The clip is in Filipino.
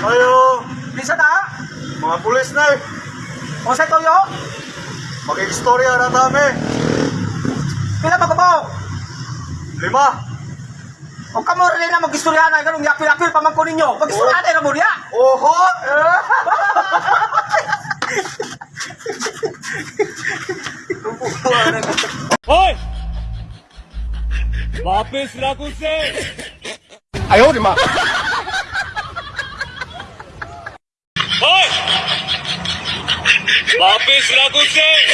Ayo. Bisa ta? Mga pulis na eh. Kung sa toyo? Mag-istorya na kami. Pila magkabaw? Lima. Huwag ka mo rin na mag-istorya na. Ganun yapil-yapil pa man ko ninyo. Mag-istorya oh. na na mo. Oho. Hoy! वापस रख उसे आयो रे मां वापिस लागू से।